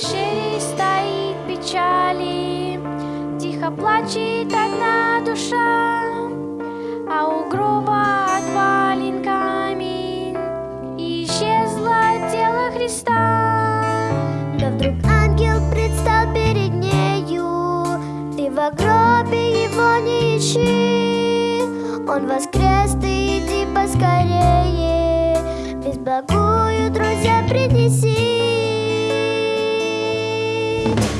шее стоит печали, Тихо плачет одна душа, А у гроба отвален камень, исчезло тело Христа. Да вдруг ангел предстал перед нею, Ты в гробе его не ищи, Он воскрес, ты иди поскорее, без благую, друзья, принеси. Thank you.